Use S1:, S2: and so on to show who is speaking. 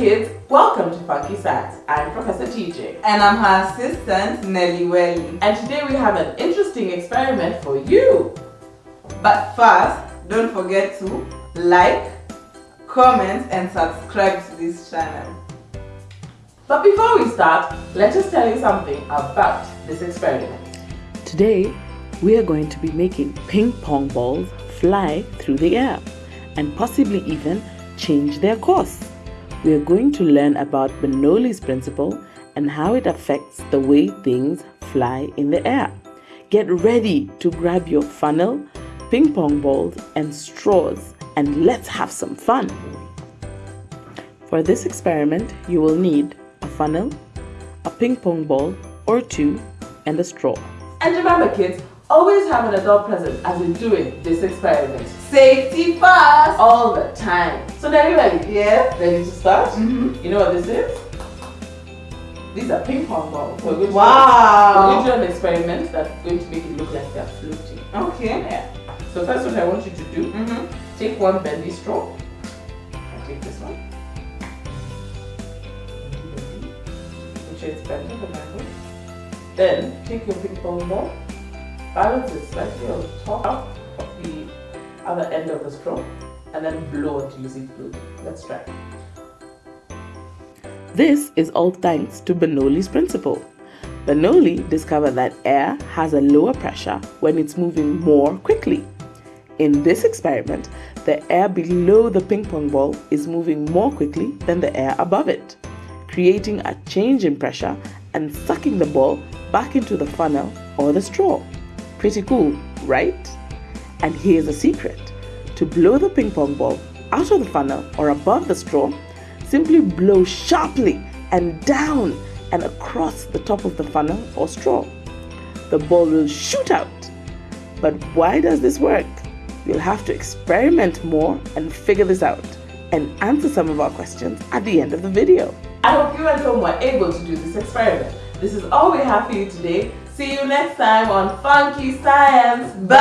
S1: Funky Facts. I'm Professor TJ.
S2: And I'm her assistant, Nelly Welly.
S1: And today we have an interesting experiment for you.
S2: But first, don't forget to like, comment and subscribe to this channel.
S1: But before we start, let us tell you something about this experiment.
S3: Today, we are going to be making ping pong balls fly through the air and possibly even change their course. We are going to learn about Bernoulli's principle and how it affects the way things fly in the air. Get ready to grab your funnel, ping pong balls, and straws, and let's have some fun. For this experiment, you will need a funnel, a ping pong ball or two, and a straw.
S1: And remember kids, always have an adult present as you're doing this experiment.
S2: Safety first!
S1: All the time. So Nelly Welly,
S2: Yeah?
S1: ready to start?
S2: Mm -hmm.
S1: You know what this is? These are ping pong balls. We're going to
S2: Wow.
S1: We're going to do an experiment that's going to make it look like they're floating.
S2: Okay.
S1: Yeah. So first what I want you to do,
S2: Mm -hmm.
S1: take one bendy straw. I take this one. Which is bent at the mango. Then take your ping pong ball, balance it slightly on top of the other end of the straw, and then blow it using glue. Let's try.
S3: This is all thanks to Bernoulli's principle. Bernoulli discovered that air has a lower pressure when it's moving more quickly. In this experiment, the air below the ping pong ball is moving more quickly than the air above it, creating a change in pressure and sucking the ball back into the funnel or the straw. Pretty cool, right? And here's a secret. To blow the ping pong ball out of the funnel or above the straw, simply blow sharply and down and across the top of the funnel or straw. The ball will shoot out. But why does this work? You'll have to experiment more and figure this out and answer some of our questions at the end of the video.
S1: I hope you at home were able to do this experiment. This is all we have for you today. See you next time on Funky Science.
S2: Bye!